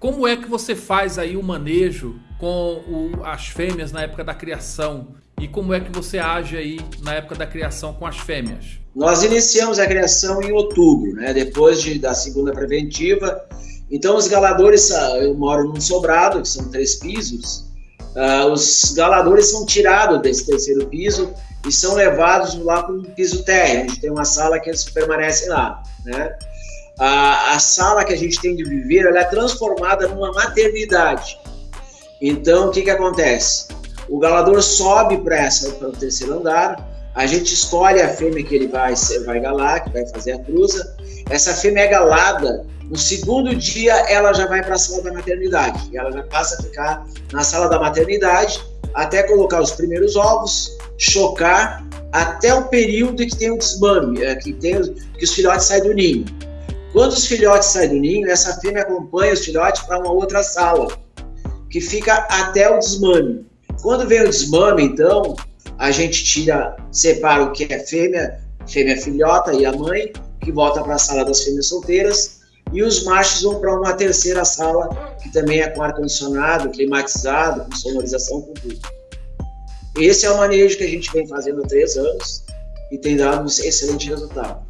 Como é que você faz aí o manejo com o, as fêmeas na época da criação? E como é que você age aí na época da criação com as fêmeas? Nós iniciamos a criação em outubro, né? depois de, da segunda preventiva. Então, os galadores, ah, eu moro num sobrado, que são três pisos. Uh, os galadores são tirados desse terceiro piso e são levados lá para o piso térreo, onde tem uma sala que eles permanecem lá. Né? A, a sala que a gente tem de viver ela é transformada numa maternidade. Então, o que, que acontece? O galador sobe para o terceiro andar, a gente escolhe a fêmea que ele vai, vai galar, que vai fazer a cruza. Essa fêmea é galada, no segundo dia ela já vai para a sala da maternidade. Ela já passa a ficar na sala da maternidade até colocar os primeiros ovos, chocar, até o período que tem o desmame, é, que, tem, que os filhotes saem do ninho. Quando os filhotes saem do ninho, essa fêmea acompanha os filhotes para uma outra sala, que fica até o desmame. Quando vem o desmame, então, a gente tira, separa o que é fêmea, fêmea filhota e a mãe, que volta para a sala das fêmeas solteiras, e os machos vão para uma terceira sala, que também é com ar-condicionado, climatizado, com sonorização, com tudo. Esse é o manejo que a gente vem fazendo há três anos e tem dado um excelente resultado.